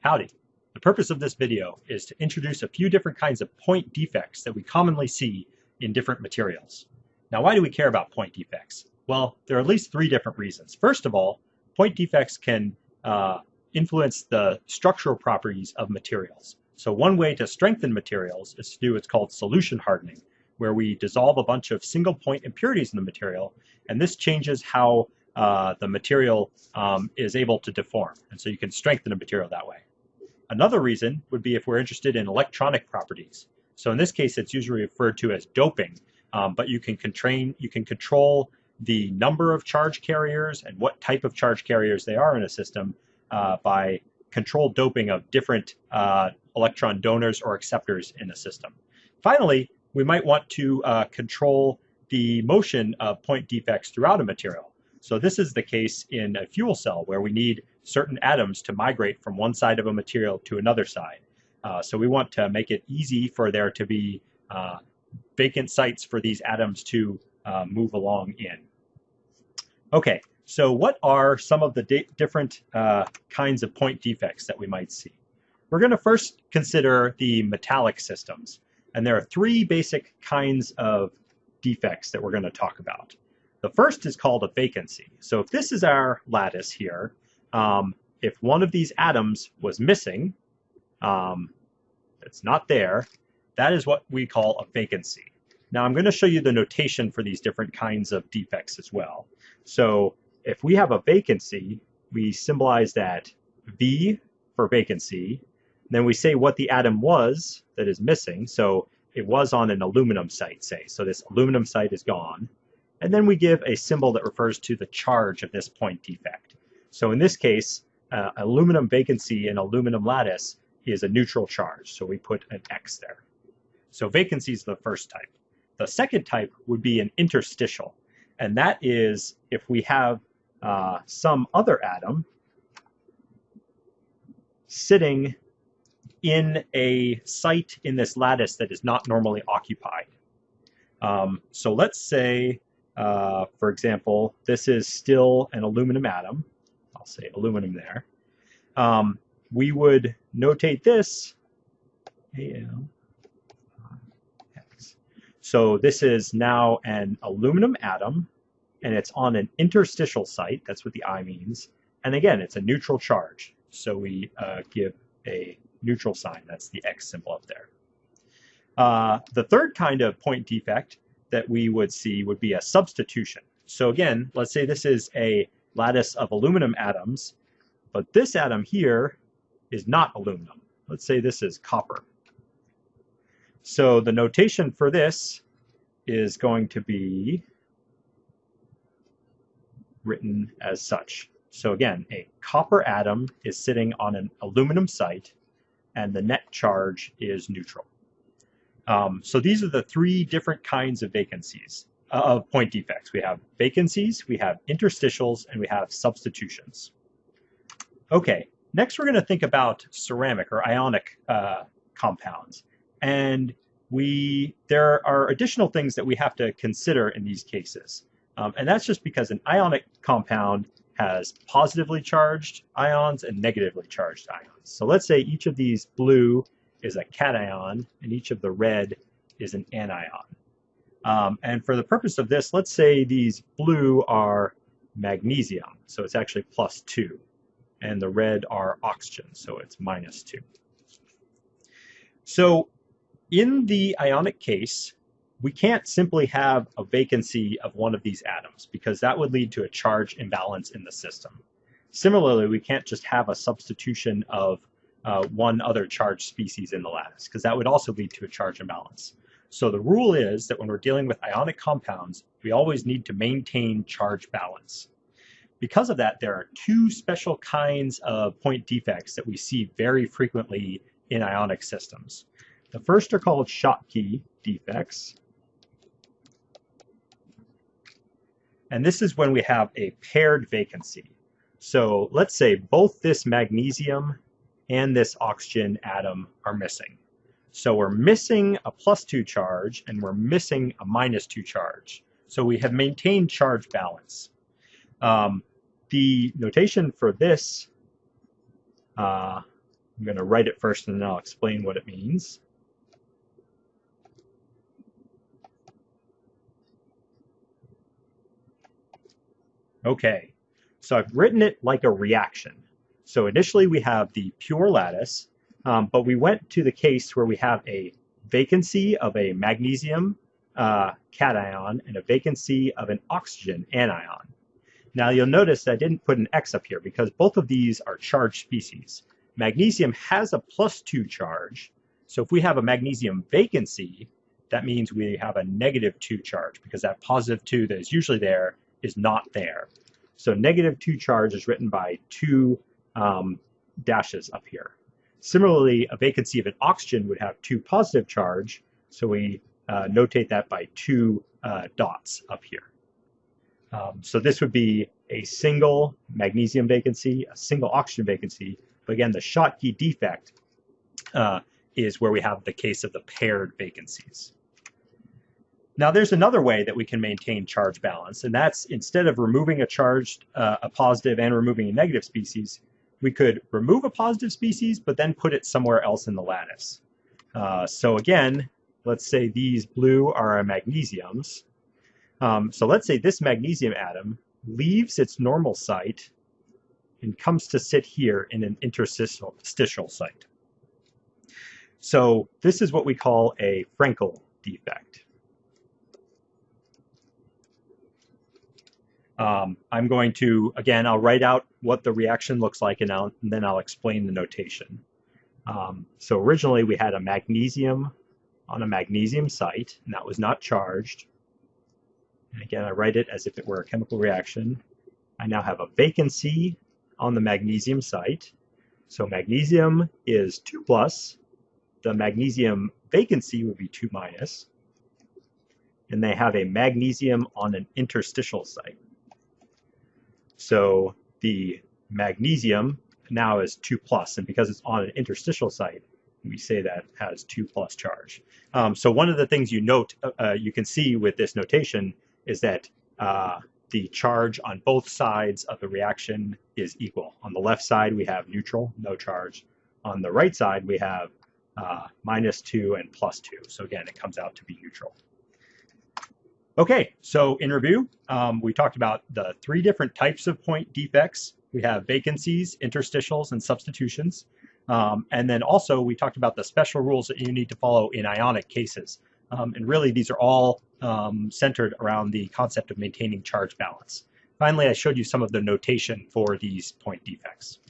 Howdy. The purpose of this video is to introduce a few different kinds of point defects that we commonly see in different materials. Now, why do we care about point defects? Well, there are at least three different reasons. First of all, point defects can uh, influence the structural properties of materials. So one way to strengthen materials is to do what's called solution hardening, where we dissolve a bunch of single point impurities in the material, and this changes how uh, the material um, is able to deform. And so you can strengthen a material that way. Another reason would be if we're interested in electronic properties. So in this case, it's usually referred to as doping, um, but you can, constrain, you can control the number of charge carriers and what type of charge carriers they are in a system uh, by controlled doping of different uh, electron donors or acceptors in a system. Finally, we might want to uh, control the motion of point defects throughout a material. So this is the case in a fuel cell where we need certain atoms to migrate from one side of a material to another side. Uh, so we want to make it easy for there to be uh, vacant sites for these atoms to uh, move along in. Okay, so what are some of the different uh, kinds of point defects that we might see? We're going to first consider the metallic systems. And there are three basic kinds of defects that we're going to talk about. The first is called a vacancy. So if this is our lattice here, um, if one of these atoms was missing, um, it's not there, that is what we call a vacancy. Now I'm going to show you the notation for these different kinds of defects as well. So if we have a vacancy, we symbolize that V for vacancy, then we say what the atom was that is missing. So it was on an aluminum site, say. So this aluminum site is gone. And then we give a symbol that refers to the charge of this point defect. So in this case, uh, aluminum vacancy in aluminum lattice is a neutral charge. So we put an X there. So vacancy is the first type. The second type would be an interstitial. And that is if we have uh, some other atom sitting in a site in this lattice that is not normally occupied. Um, so let's say uh, for example, this is still an aluminum atom. Say aluminum there. Um, we would notate this Al. So this is now an aluminum atom, and it's on an interstitial site. That's what the I means. And again, it's a neutral charge. So we uh, give a neutral sign. That's the X symbol up there. Uh, the third kind of point defect that we would see would be a substitution. So again, let's say this is a lattice of aluminum atoms, but this atom here is not aluminum. Let's say this is copper. So the notation for this is going to be written as such. So again, a copper atom is sitting on an aluminum site, and the net charge is neutral. Um, so these are the three different kinds of vacancies, of point defects. We have vacancies, we have interstitials, and we have substitutions. Okay, next we're going to think about ceramic or ionic uh, compounds. And we there are additional things that we have to consider in these cases. Um, and that's just because an ionic compound has positively charged ions and negatively charged ions. So let's say each of these blue is a cation, and each of the red is an anion. Um, and for the purpose of this, let's say these blue are magnesium, so it's actually plus 2. And the red are oxygen, so it's minus 2. So in the ionic case, we can't simply have a vacancy of one of these atoms because that would lead to a charge imbalance in the system. Similarly, we can't just have a substitution of uh, one other charge species in the lattice, because that would also lead to a charge imbalance. So the rule is that when we're dealing with ionic compounds, we always need to maintain charge balance. Because of that, there are two special kinds of point defects that we see very frequently in ionic systems. The first are called Schottky defects. And this is when we have a paired vacancy. So let's say both this magnesium and this oxygen atom are missing. So we're missing a plus 2 charge and we're missing a minus 2 charge. So we have maintained charge balance. Um, the notation for this uh, I'm going to write it first and then I'll explain what it means. Okay, so I've written it like a reaction. So initially we have the pure lattice, um, but we went to the case where we have a vacancy of a magnesium uh, cation and a vacancy of an oxygen anion. Now you'll notice I didn't put an X up here because both of these are charged species. Magnesium has a plus two charge, so if we have a magnesium vacancy, that means we have a negative two charge because that positive two that is usually there is not there. So negative two charge is written by two um, dashes up here. Similarly, a vacancy of an oxygen would have two positive charge, so we uh, notate that by two uh, dots up here. Um, so this would be a single magnesium vacancy, a single oxygen vacancy. But again, the Schottky defect uh, is where we have the case of the paired vacancies. Now there's another way that we can maintain charge balance, and that's instead of removing a charged, uh, a positive and removing a negative species, we could remove a positive species, but then put it somewhere else in the lattice. Uh, so again, let's say these blue are our magnesiums. Um, so let's say this magnesium atom leaves its normal site and comes to sit here in an interstitial site. So this is what we call a Frenkel defect. Um, I'm going to, again, I'll write out what the reaction looks like and, and then I'll explain the notation. Um, so originally we had a magnesium on a magnesium site, and that was not charged. And again, I write it as if it were a chemical reaction. I now have a vacancy on the magnesium site. So magnesium is 2 plus. The magnesium vacancy would be 2 minus. And they have a magnesium on an interstitial site. So the magnesium now is 2 plus, and because it's on an interstitial site, we say that has 2 plus charge. Um, so one of the things you note, uh, uh, you can see with this notation is that uh, the charge on both sides of the reaction is equal. On the left side, we have neutral, no charge. On the right side, we have uh, minus 2 and plus 2. So again, it comes out to be neutral. Okay, so in review, um, we talked about the three different types of point defects. We have vacancies, interstitials, and substitutions. Um, and then also we talked about the special rules that you need to follow in ionic cases. Um, and really these are all um, centered around the concept of maintaining charge balance. Finally, I showed you some of the notation for these point defects.